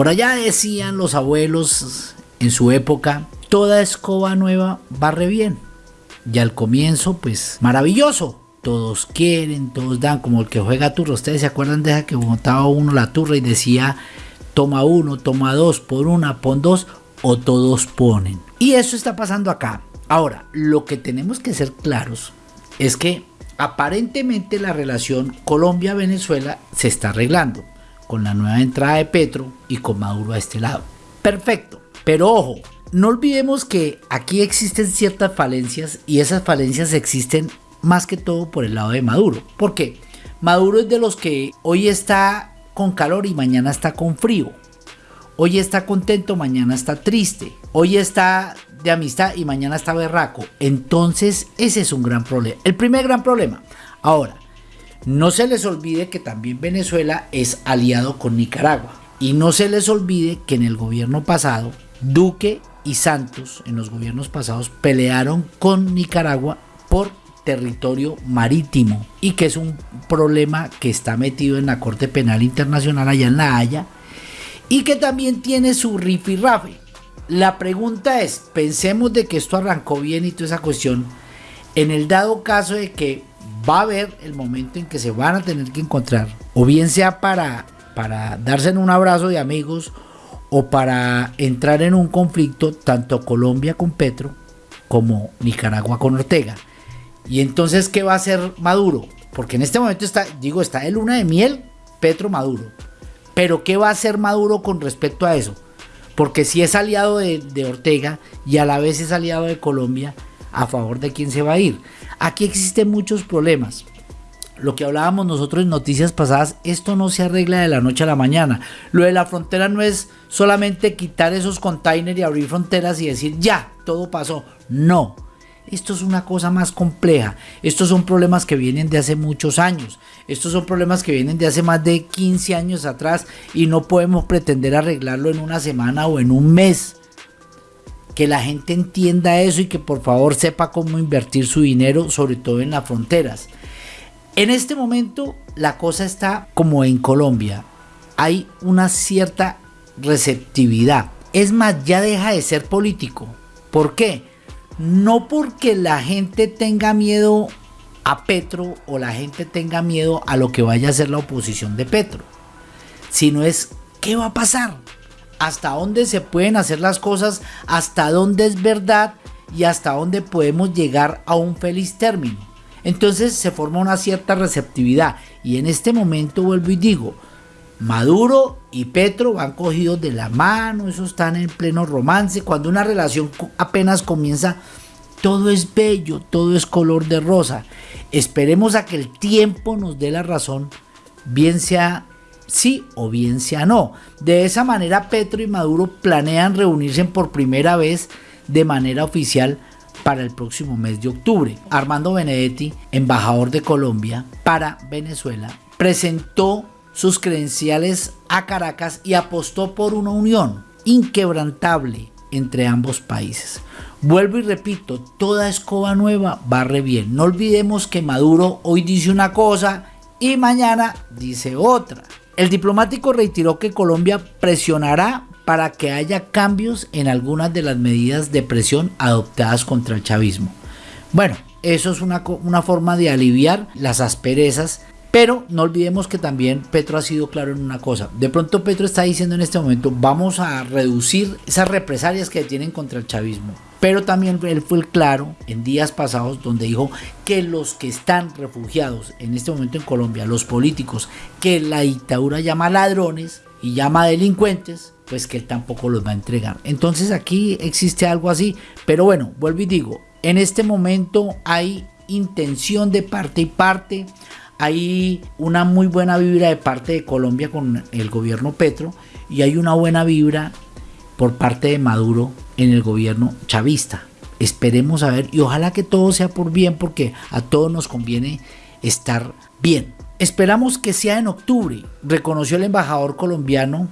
Por allá decían los abuelos en su época, toda escoba nueva barre bien. Y al comienzo, pues maravilloso. Todos quieren, todos dan, como el que juega turra. Ustedes se acuerdan de esa que montaba uno la turra y decía, toma uno, toma dos, por una, pon dos, o todos ponen. Y eso está pasando acá. Ahora, lo que tenemos que ser claros es que aparentemente la relación Colombia-Venezuela se está arreglando con la nueva entrada de Petro y con Maduro a este lado. Perfecto, pero ojo, no olvidemos que aquí existen ciertas falencias y esas falencias existen más que todo por el lado de Maduro. ¿Por qué? Maduro es de los que hoy está con calor y mañana está con frío. Hoy está contento, mañana está triste. Hoy está de amistad y mañana está berraco. Entonces ese es un gran problema. El primer gran problema. Ahora, no se les olvide que también Venezuela es aliado con Nicaragua. Y no se les olvide que en el gobierno pasado, Duque y Santos, en los gobiernos pasados, pelearon con Nicaragua por territorio marítimo y que es un problema que está metido en la Corte Penal Internacional allá en La Haya y que también tiene su rifirrafe. La pregunta es, pensemos de que esto arrancó bien y toda esa cuestión, en el dado caso de que va a haber el momento en que se van a tener que encontrar, o bien sea para, para darse en un abrazo de amigos, o para entrar en un conflicto, tanto Colombia con Petro, como Nicaragua con Ortega. Y entonces, ¿qué va a hacer Maduro? Porque en este momento está, digo, está de luna de miel Petro Maduro. Pero ¿qué va a hacer Maduro con respecto a eso? Porque si es aliado de, Ortega y a la vez es aliado de Colombia, ¿a favor de quién se va a ir? Aquí existen muchos problemas. Lo que hablábamos nosotros en noticias pasadas, esto no se arregla de la noche a la mañana. Lo de la frontera no es solamente quitar esos containers y abrir fronteras y decir, ya, todo pasó. No esto es una cosa más compleja. Estos son problemas que vienen de hace muchos años. Estos son problemas que vienen de hace más de 15 años atrás y no podemos pretender arreglarlo en una semana o en un mes. Que la gente entienda eso y que por favor sepa cómo invertir su dinero, sobre todo en las fronteras. En este momento la cosa está como en Colombia. Hay una cierta receptividad. Es más, ya deja de ser político. ¿Por qué? no porque la gente tenga miedo a Petro o la gente tenga miedo a lo que vaya a ser la oposición de Petro, sino es qué va a pasar, hasta dónde se pueden hacer las cosas, hasta dónde es verdad y hasta dónde podemos llegar a un feliz término. Entonces se forma una cierta receptividad y en este momento vuelvo y digo, Maduro y Petro van cogidos de la mano, eso están en pleno romance. Cuando una relación apenas comienza, todo es bello, todo es color de rosa. Esperemos a que el tiempo nos dé la razón, bien sea sí o bien sea no. De esa manera Petro y Maduro planean reunirse por primera vez de manera oficial para el próximo mes de octubre. Armando Benedetti, embajador de Colombia para Venezuela, presentó sus credenciales a Caracas y apostó por una unión inquebrantable entre ambos países. Vuelvo y repito, toda escoba nueva barre bien. No olvidemos que Maduro hoy dice una cosa y mañana dice otra. El diplomático reiteró que Colombia presionará para que haya cambios en algunas de las medidas de presión adoptadas contra el chavismo. Bueno, eso es una, una forma de aliviar las asperezas pero no olvidemos que también Petro ha sido claro en una cosa. De pronto Petro está diciendo en este momento, vamos a reducir esas represalias que tienen contra el chavismo. Pero también él fue claro en días pasados donde dijo que los que están refugiados en este momento en Colombia, los políticos que la dictadura llama ladrones y llama delincuentes, pues que él tampoco los va a entregar. Entonces aquí existe algo así. Pero bueno, vuelvo y digo, en este momento hay intención de parte y parte hay una muy buena vibra de parte de Colombia con el gobierno Petro y hay una buena vibra por parte de Maduro en el gobierno chavista. Esperemos a ver y ojalá que todo sea por bien porque a todos nos conviene estar bien. Esperamos que sea en octubre, reconoció el embajador colombiano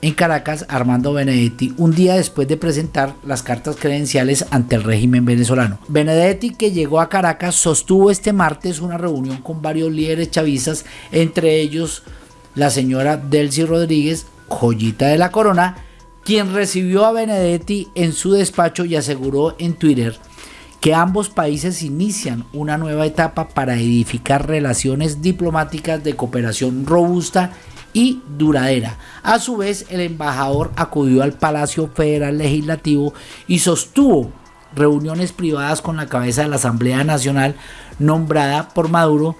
en Caracas, Armando Benedetti, un día después de presentar las cartas credenciales ante el régimen venezolano. Benedetti, que llegó a Caracas, sostuvo este martes una reunión con varios líderes chavistas, entre ellos la señora Delcy Rodríguez, joyita de la corona, quien recibió a Benedetti en su despacho y aseguró en Twitter que ambos países inician una nueva etapa para edificar relaciones diplomáticas de cooperación robusta y duradera. A su vez, el embajador acudió al Palacio Federal Legislativo y sostuvo reuniones privadas con la cabeza de la Asamblea Nacional nombrada por Maduro,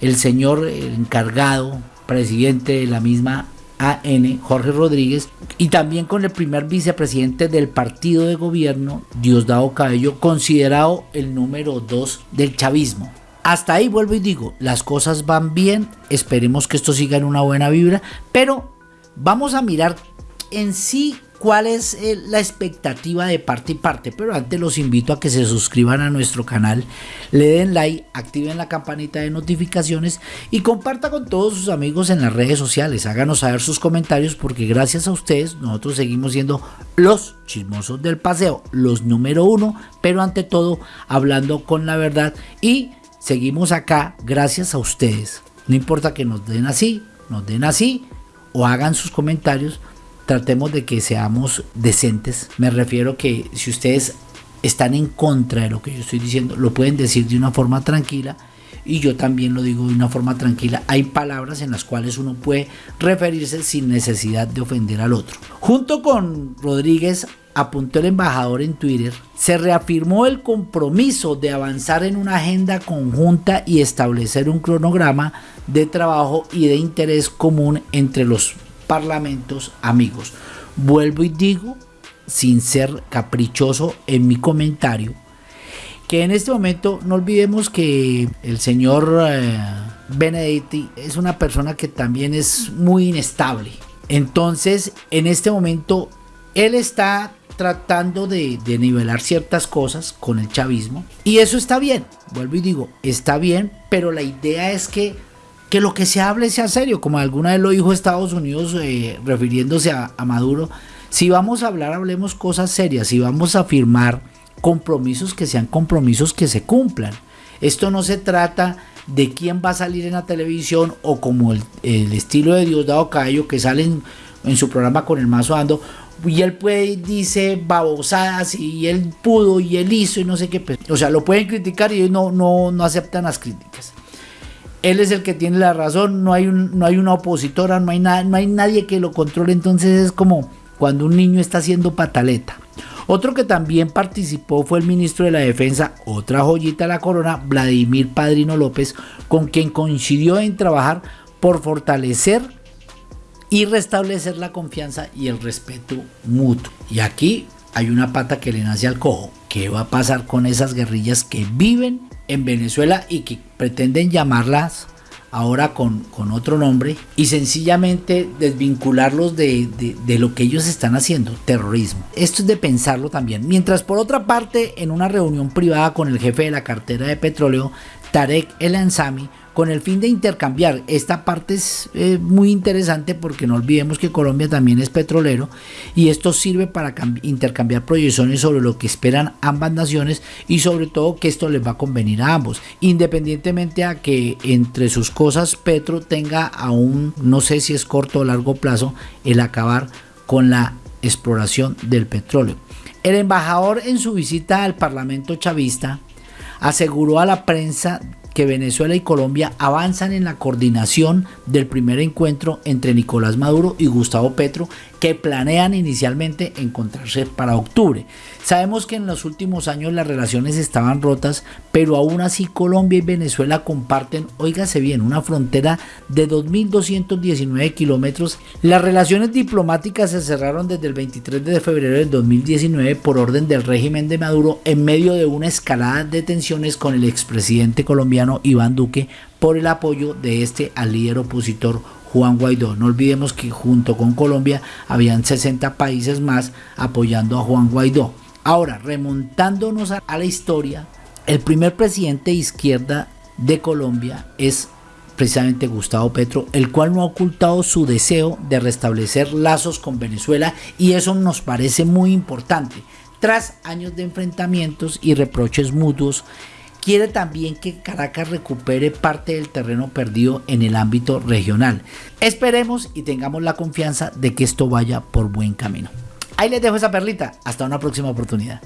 el señor encargado, presidente de la misma AN, Jorge Rodríguez, y también con el primer vicepresidente del partido de gobierno, Diosdado Cabello, considerado el número 2 del chavismo. Hasta ahí vuelvo y digo, las cosas van bien, esperemos que esto siga en una buena vibra, pero vamos a mirar en sí cuál es eh, la expectativa de parte y parte. Pero antes los invito a que se suscriban a nuestro canal, le den like, activen la campanita de notificaciones y comparta con todos sus amigos en las redes sociales. Háganos saber sus comentarios porque gracias a ustedes nosotros seguimos siendo los chismosos del paseo, los número uno, pero ante todo hablando con la verdad y seguimos acá gracias a ustedes. No importa que nos den así, nos den así o hagan sus comentarios tratemos de que seamos decentes. Me refiero que si ustedes están en contra de lo que yo estoy diciendo, lo pueden decir de una forma tranquila y yo también lo digo de una forma tranquila. Hay palabras en las cuales uno puede referirse sin necesidad de ofender al otro. Junto con Rodríguez apuntó el embajador en Twitter, se reafirmó el compromiso de avanzar en una agenda conjunta y establecer un cronograma de trabajo y de interés común entre los parlamentos amigos. Vuelvo y digo, sin ser caprichoso en mi comentario, que en este momento no olvidemos que el señor eh, Benedetti es una persona que también es muy inestable. Entonces, en este momento, él está tratando de, de, nivelar ciertas cosas con el chavismo. Y eso está bien, vuelvo y digo, está bien, pero la idea es que que lo que se hable sea serio, como alguna vez lo dijo Estados Unidos eh, refiriéndose a, Maduro. Si vamos a hablar, hablemos cosas serias, si vamos a firmar compromisos que sean compromisos que se cumplan. Esto no se trata de quién va a salir en la televisión o como el, el estilo de Diosdado Cayo que salen en, su programa con el mazo ando y él puede dice babosadas y él pudo y él hizo y no sé qué pues, o sea lo pueden criticar y ellos no, no, no aceptan las críticas él es el que tiene la razón, no hay, no hay una opositora, no hay, no hay nadie que lo controle, entonces es como cuando un niño está haciendo pataleta. Otro que también participó fue el ministro de la Defensa, otra joyita de la corona, Vladimir Padrino López, con quien coincidió en trabajar por fortalecer y restablecer la confianza y el respeto mutuo. Y aquí hay una pata que le nace al cojo. ¿Qué va a pasar con esas guerrillas que viven en Venezuela y que pretenden llamarlas ahora con, otro nombre y sencillamente desvincularlos de, de, de, lo que ellos están haciendo, terrorismo. Esto es de pensarlo también. Mientras por otra parte, en una reunión privada con el jefe de la cartera de petróleo, Tarek El Ansami, con el fin de intercambiar. Esta parte es eh, muy interesante porque no olvidemos que Colombia también es petrolero y esto sirve para intercambiar proyecciones sobre lo que esperan ambas naciones y sobre todo que esto les va a convenir a ambos, independientemente a que entre sus cosas Petro tenga aún, no sé si es corto o largo plazo, el acabar con la exploración del petróleo. El embajador en su visita al Parlamento chavista aseguró a la prensa que Venezuela y Colombia avanzan en la coordinación del primer encuentro entre Nicolás Maduro y Gustavo Petro que planean inicialmente encontrarse para octubre. Sabemos que en los últimos años las relaciones estaban rotas, pero aún así Colombia y Venezuela comparten, óigase bien, una frontera de 2.219 kilómetros. Las relaciones diplomáticas se cerraron desde el 23 de febrero del 2019 por orden del régimen de Maduro en medio de una escalada de tensiones con el expresidente Iván Duque por el apoyo de este al líder opositor Juan Guaidó. No olvidemos que junto con Colombia habían 60 países más apoyando a Juan Guaidó. Ahora, remontándonos a la historia, el primer presidente de izquierda de Colombia es precisamente Gustavo Petro, el cual no ha ocultado su deseo de restablecer lazos con Venezuela y eso nos parece muy importante. Tras años de enfrentamientos y reproches mutuos quiere también que Caracas recupere parte del terreno perdido en el ámbito regional. Esperemos y tengamos la confianza de que esto vaya por buen camino. Ahí les dejo esa perlita. Hasta una próxima oportunidad.